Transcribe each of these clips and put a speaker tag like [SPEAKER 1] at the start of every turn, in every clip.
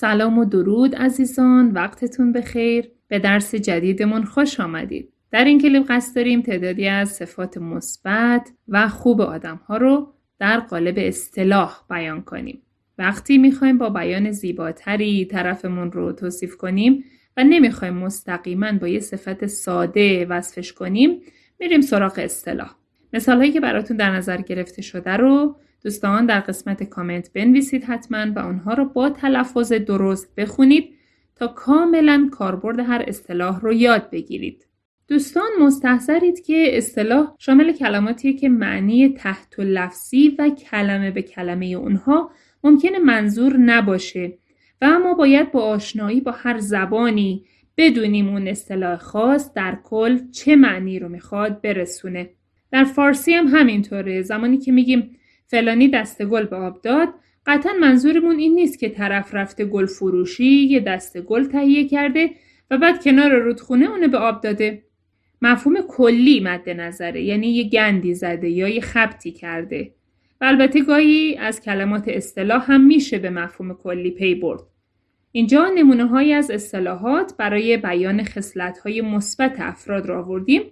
[SPEAKER 1] سلام و درود عزیزان وقتتون بخیر. به درس جدیدمون خوش آمدید. در این کلیپ قصد داریم تعدادی از صفات مثبت و خوب آدم ها رو در قالب اصطلاح بیان کنیم. وقتی می‌خوایم با بیان زیباتری طرفمون رو توصیف کنیم و نمی‌خوایم مستقیما با یه صفت ساده وصفش کنیم میریم سراغ اصطلاح. مثال هایی که براتون در نظر گرفته شده رو دوستان در قسمت کامنت بنویسید حتما و آنها رو با تلفظ درست بخونید تا کاملا کاربرد هر اصطلاح رو یاد بگیرید. دوستان مستحضرید که اصطلاح شامل کلماتیه که معنی تحت و لفظی و کلمه به کلمه اونها ممکنه منظور نباشه و اما باید با آشنایی با هر زبانی بدونیم اون اصطلاح خاص در کل چه معنی رو می‌خواد برسونه. در فارسی هم همینطوره زمانی که میگیم فلانی دسته گل به آب داد. قطعا منظورمون این نیست که طرف رفته گل فروشی یه دسته گل تهیه کرده و بعد کنار رودخونه اونو به آب داده. مفهوم کلی مد نظره یعنی یه گندی زده یا یه خبتی کرده. و البته گاهی از کلمات اصطلاح هم میشه به مفهوم کلی پی برد. اینجا نمونه های از اصطلاحات برای بیان خصلت های مثبت افراد را آوردیم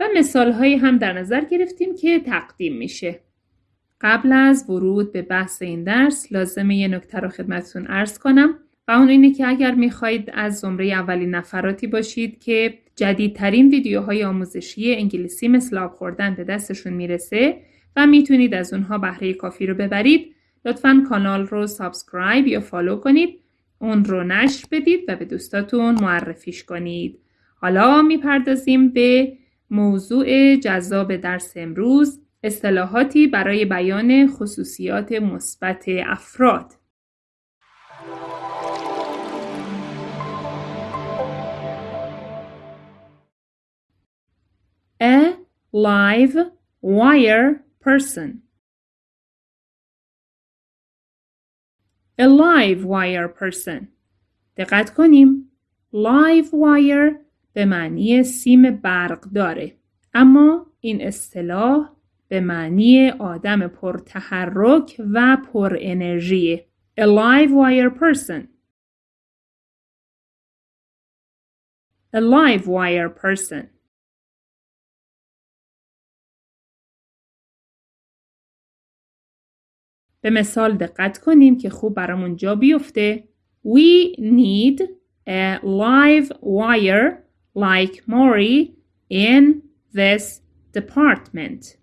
[SPEAKER 1] و مثال هم در نظر گرفتیم که تقدیم میشه. قبل از ورود به بحث این درس لازمه یه نکته رو خدمتتون عرض کنم و اون اینه که اگر می‌خواهید از زمره اولین نفراتی باشید که جدیدترین ویدیوهای آموزشی انگلیسی مثل آب خوردن به دستشون می‌رسه و می‌تونید از اونها بهره کافی رو ببرید لطفا کانال رو subscribe یا follow کنید اون رو نشر بدید و به دوستاتون معرفیش کنید. حالا می‌پردازیم به موضوع جذاب درس امروز. اصطلاحاتی برای بیان خصوصیات مثبت افراد. A live wire person. A live wire person. دقت کنیم. Live wire به معنی سیم برق داره. اما این اصطلاح به معنی آدم پرتحرک و پر انرژی. A live wire person. A live wire person. به مثال دقت کنیم که خوب برامون جا بیفته. We need a live wire like Maury in this department.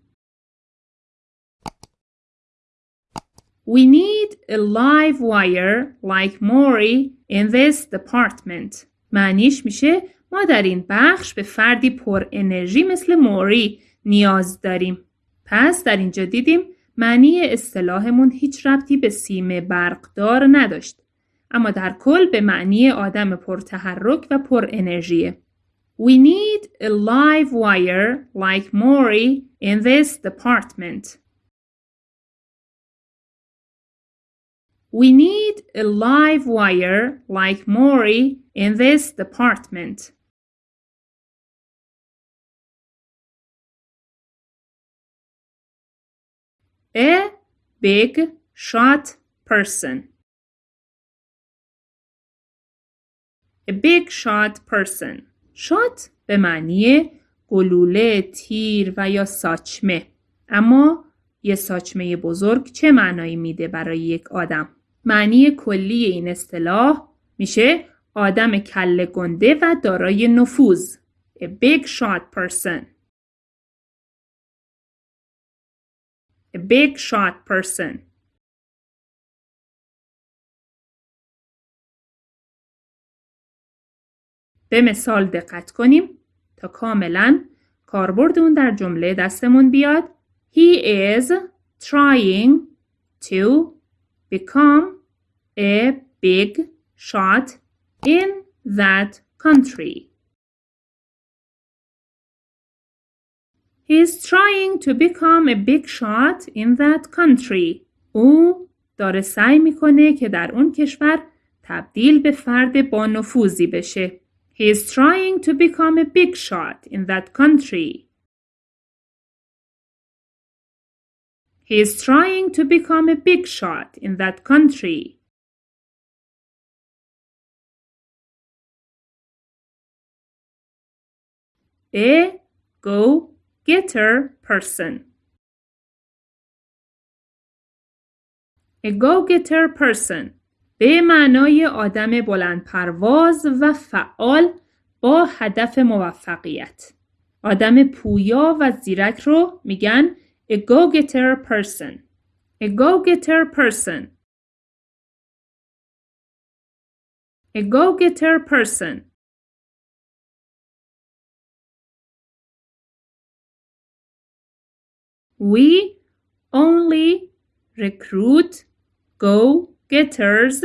[SPEAKER 1] We need a live wire like Maury in this department. معنیش میشه ما در این بخش به فردی پر انرژی مثل موری نیاز داریم. پس در اینجا دیدیم معنی اصطلاحمون هیچ ربطی به سیم برقدار نداشت. اما در کل به معنی آدم پرتحرک و پر انرژیه. We need a live wire like Maury in this department. We need a live wire like Maury in this department. A big shot person. A big shot person. shot به معنی گلوله، تیر و یا ساچمه. اما یه ساچمه بزرگ چه معنایی میده برای یک آدم؟ معنی کلی این اصطلاح میشه آدم کله گنده و دارای نفوذ. A big shot person. A big shot person. به مثال دقت کنیم تا کاملا کاربرد اون در جمله دستمون بیاد. He is trying to become a big shot in that country. He's trying to become a big shot in that country. او داره سعی می‌کنه که در اون کشور تبدیل به فرد با نفوذی بشه. He is trying to become a big shot in that country. He is trying to become a big shot in that country. A go-getter person A go-getter person به معنای آدم بلند پرواز و فعال با هدف موفقیت. آدم پویا و زیرک رو میگن a go-getter person. A go-getter person. A go-getter person. We only recruit go-getters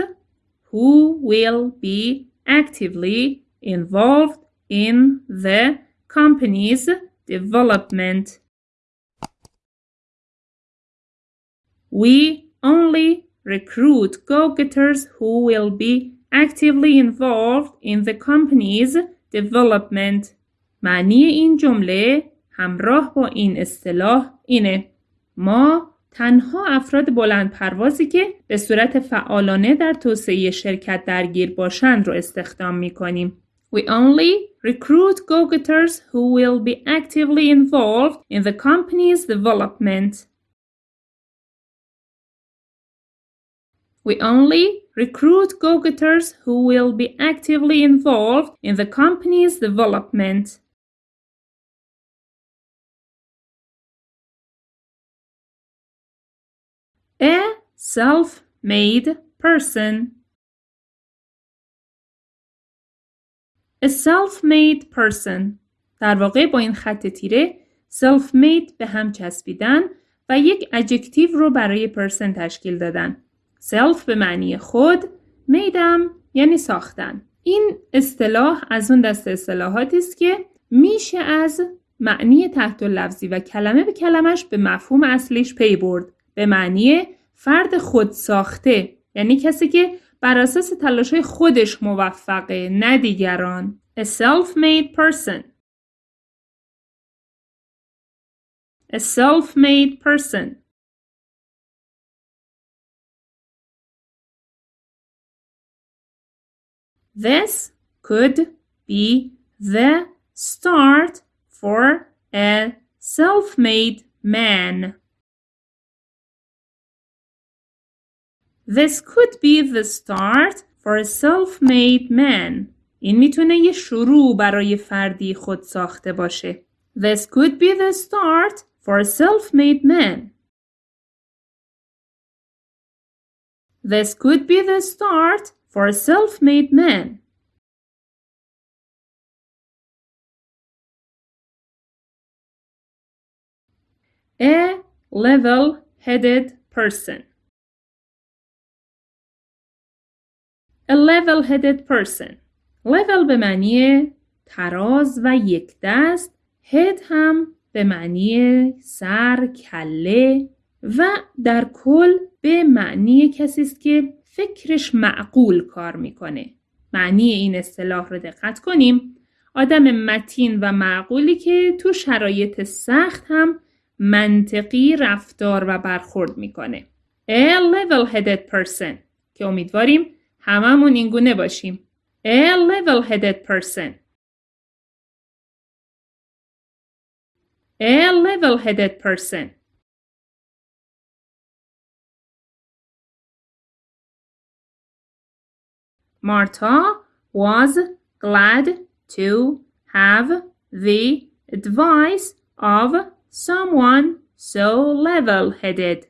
[SPEAKER 1] who will be actively involved in the company's development. We only recruit go-getters who will be actively involved in the company's development. معنی این جمله همراه با این اصطلاح اینه ما تنها افراد بلند پروازی که به صورت فعالانه در توسعه شرکت درگیر باشند رو استخدام می کنیم. We only recruit go-getters who will be actively involved in the company's development. We only recruit go-getters who will be actively involved in the company's development. A self-made person. A self-made person. در واقع با این خط تیره self-made به هم چسبیدن و یک ادجکتیو رو برای پرسن تشکیل دادن. Self به معنی خود، میدم یعنی ساختن. این اصطلاح از اون دست اصطلاحاتی است که میشه از معنی تحت لفظی و کلمه به کلمش به مفهوم اصلیش پی برد. به معنی فرد خود ساخته یعنی کسی که بر اساس تلاش خودش موفقه نه دیگران a self-made person a self-made person This could be the start for a self-made man. This could be the start for a self-made man. این میتونه یه شروع برای فردی خود ساخته باشه. This could be the start for a self-made man. This could be the start for a self-made man. A level-headed person. A level-headed person. level به معنی تراز و یک دست. head هم به معنی سر، کله و در کل به معنی کسی است که فکرش معقول کار می‌کنه. معنی این اصطلاح رو دقت کنیم. آدم متین و معقولی که تو شرایط سخت هم منطقی رفتار و برخورد می‌کنه. A level-headed person که امیدواریم هممون این گونه باشیم. A level-headed person. A level-headed person. Marta was glad to have the advice of someone so level-headed.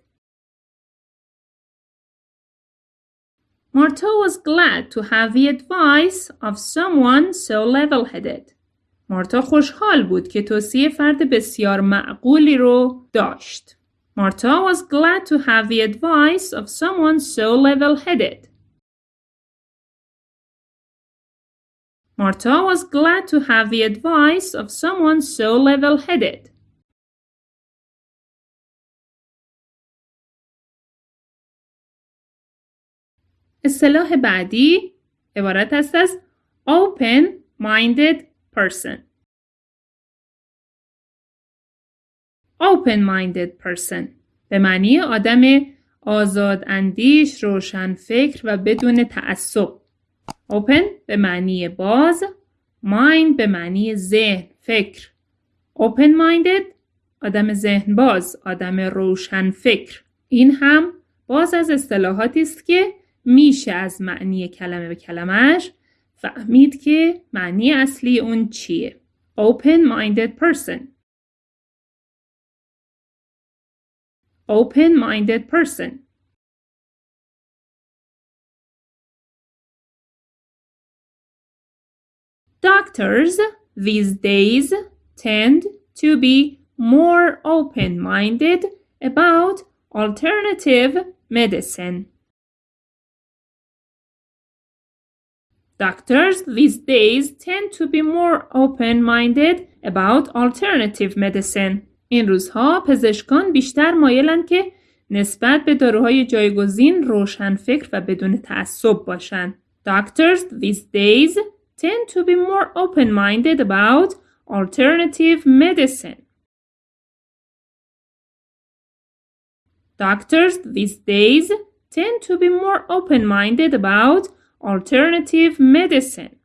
[SPEAKER 1] Marta was glad to have the advice of someone so level-headed. مارتا خوشحال بود که توصیه فرد بسیار معقولی رو داشت. Marta was glad to have the advice of someone so level-headed. Marta was glad to have the advice of someone so level-headed. اصطلاح بعدی عبارت است از open-minded person. open-minded person به معنی آدم آزاد اندیش، روشن فکر و بدون تعصب. Open به معنی باز، mind به معنی ذهن، فکر. Open-minded آدم ذهن باز آدم روشن فکر. این هم باز از اصطلاحاتی است که میشه از معنی کلمه به کلمش فهمید که معنی اصلی اون چیه. Open-minded person. Open-minded person. Doctors these days tend to be more open-minded about alternative medicine. Doctors these days tend to be more open-minded about alternative medicine. این روزها پزشکان بیشتر مایلن که نسبت به داروهای جایگزین روشن فکر و بدون تعصب باشند. Doctors these days tend to be more open-minded about alternative medicine. Doctors these days tend to be more open-minded about alternative medicine.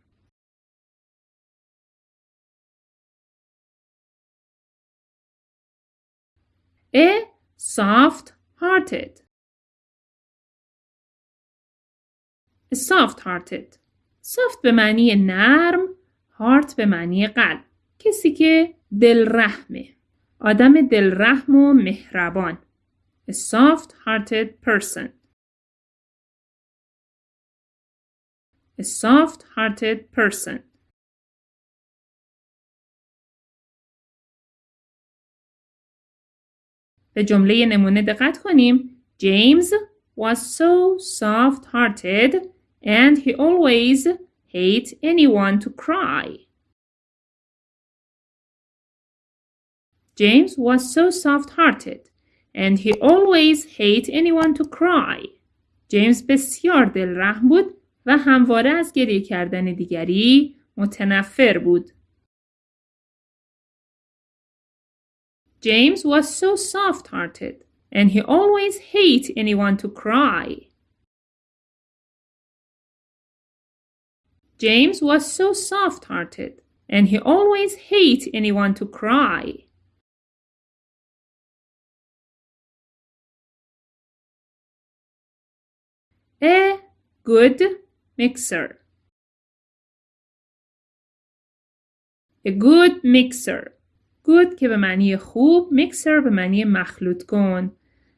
[SPEAKER 1] A soft-hearted a soft-hearted soft به معنی نرم heart به معنی قلب. کسی که دلرحمه. آدم دلرحم و مهربان. A soft-hearted person. A soft-hearted person. به جمله نمونه دقت کنیم. James was so soft-hearted. and he always hate anyone to cry. James was so soft-hearted and he always hate anyone to cry. جیمز بسیار دلرحم بود و همواره از گریه کردن دیگری متنفر بود. James was so soft-hearted and he always hate anyone to cry. James was so soft-hearted and he always hate anyone to cry. A good mixer. A good mixer. good که به معنی خوب mixer به معنی مخلوط کن.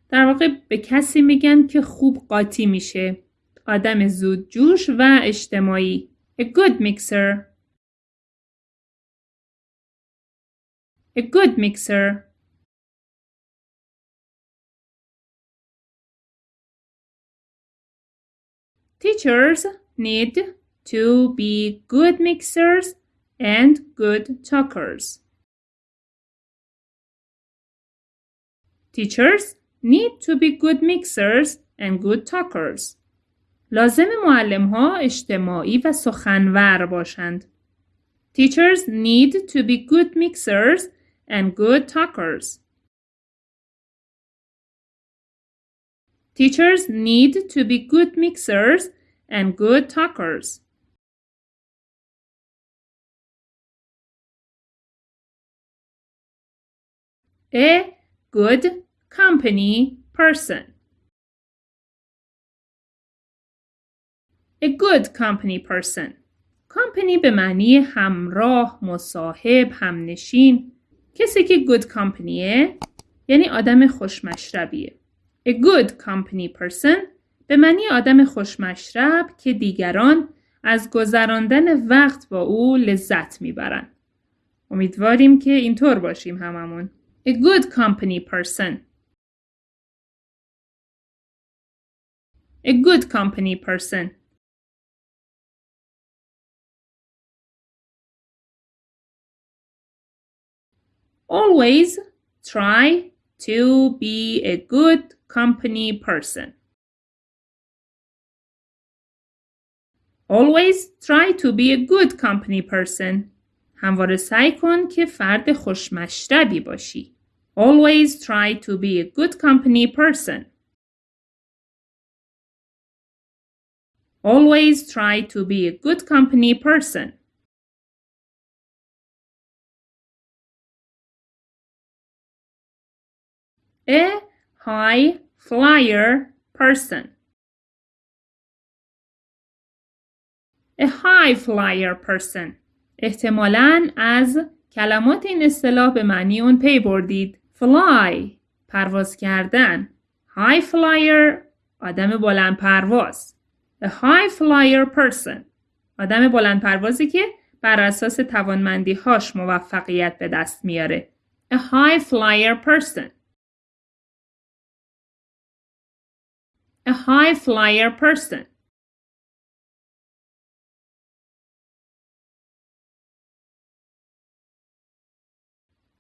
[SPEAKER 1] در واقع به کسی میگن که خوب قاطی میشه. آدم زود جوش و اجتماعی. A good mixer. A good mixer. Teachers need to be good mixers and good talkers. Teachers need to be good mixers and good talkers. لازم معلم ها اجتماعی و سخنور باشند. Teachers need to be good mixers and good talkers. Teachers need to be good mixers and good talkers. A good company person. A good company person. company به معنی همراه، مصاحب، همنشین. کسی که good companyه یعنی آدم خوشمشربیه. A good company person به معنی آدم خوشمشرب که دیگران از گذراندن وقت با او لذت می‌برن. امیدواریم که اینطور باشیم هممون. A good company person. A good company person. Always try to be a good company person. Always try to be a good company person. همواره سعی کن که فرد خوشمشربی باشی. Always try to be a good company person. Always try to be a good company person. A high flyer person. A high flyer person. احتمالاً از کلمات این اصطلاح به معنی اون پی بردید. fly پرواز کردن. high flyer آدم بلند پرواز. A high flyer person آدم بلند پروازی که بر اساس توانمندی هاش موفقیت به دست میاره. A high flyer person. A high flyer person.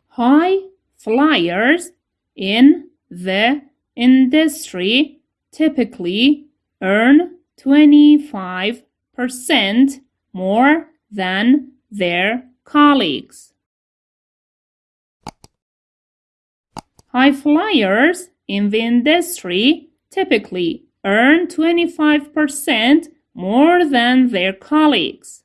[SPEAKER 1] High flyers in the industry typically earn 25% more than their colleagues. High flyers in the industry typically earn 25% more than their colleagues.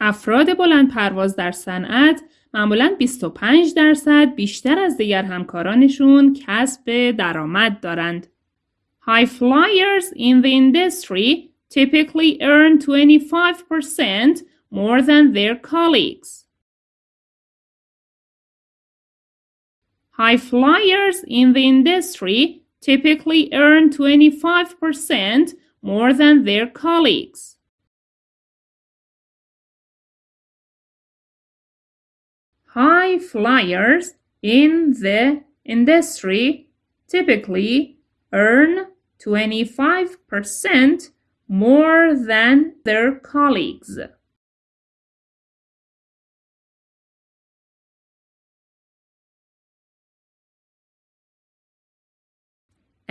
[SPEAKER 1] افراد بلند پرواز در صنعت معمولا 25 درصد بیشتر از دیگر همکارانشون کسب درآمد دارند. High flyers in the industry typically earn 25% more than their colleagues. High flyers in the industry typically earn 25% more than their colleagues. High flyers in the industry typically earn 25% more than their colleagues.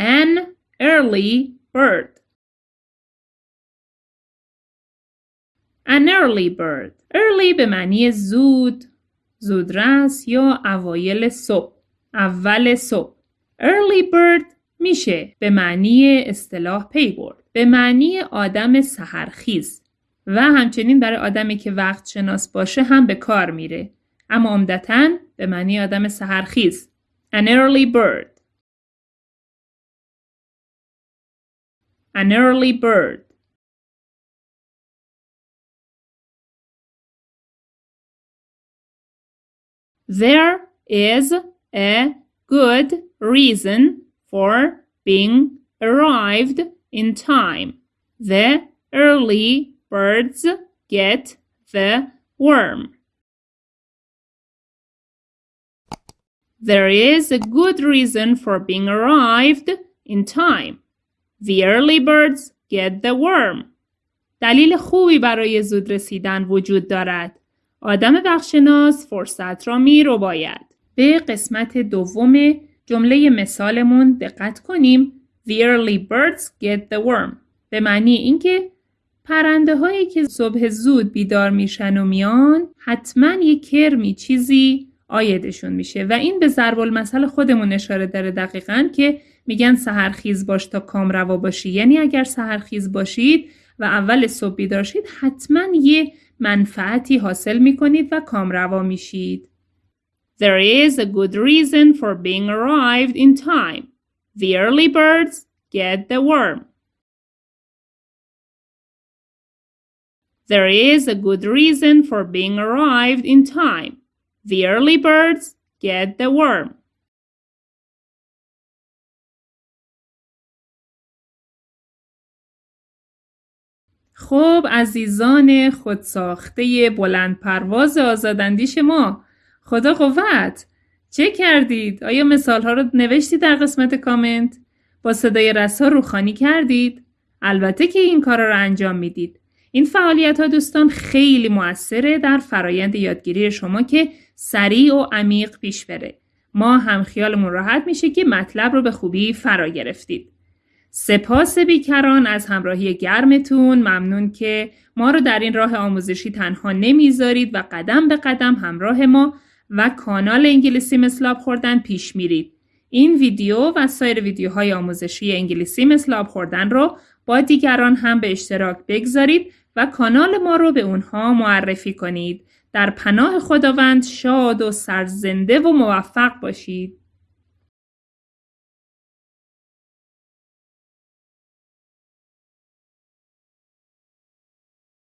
[SPEAKER 1] An early bird. An early bird. Early به معنی زود، زودرس یا اوایل صبح. اول صبح. Early bird میشه به معنی اصطلاح پی برد. به معنی آدم سهرخیز و همچنین برای آدمی که وقت شناس باشه هم به کار میره. اما عمدتا به معنی آدم سهرخیز. An early bird. An early bird. There is a good reason for being arrived in time. The early birds get the worm. There is a good reason for being arrived in time. The early birds get the worm. دلیل خوبی برای زود رسیدن وجود دارد. آدم بخشناس فرصت را می رو باید. به قسمت دوم جمله مثالمون دقت کنیم The early birds get the worm. به معنی اینکه پرنده هایی که صبح زود بیدار میشن و میان حتما یک کرمی چیزی آیدشون میشه و این به ضرب المثل خودمون اشاره داره دقیقا که میگن سهرخیز باش تا کام روا باشی یعنی اگر سهرخیز باشید و اول صبح بیدار شید حتما یه منفعتی حاصل می‌کنید و کام روا میشید. There is a good reason for being arrived in time. The early birds get the worm. There is a good reason for being arrived in time. The early birds get the worm. خب عزیزان خودساخته بلند پرواز آزاداندیش ما خدا قوت چه کردید؟ آیا مثال ها رو نوشتید در قسمت کامنت؟ با صدای رسا روخانی کردید؟ البته که این کار رو انجام می‌دید. این فعالیت ها دوستان خیلی موثره در فرایند یادگیری شما که سریع و عمیق پیش بره. ما هم خیالمون راحت میشه که مطلب رو به خوبی فرا گرفتید. سپاس بیکران از همراهی گرمتون ممنون که ما رو در این راه آموزشی تنها نمی‌ذارید و قدم به قدم همراه ما و کانال انگلیسی مثل خوردن پیش میرید. این ویدیو و سایر ویدیوهای آموزشی انگلیسی مثل خوردن رو با دیگران هم به اشتراک بگذارید و کانال ما رو به اونها معرفی کنید. در پناه خداوند شاد و سرزنده و موفق باشید.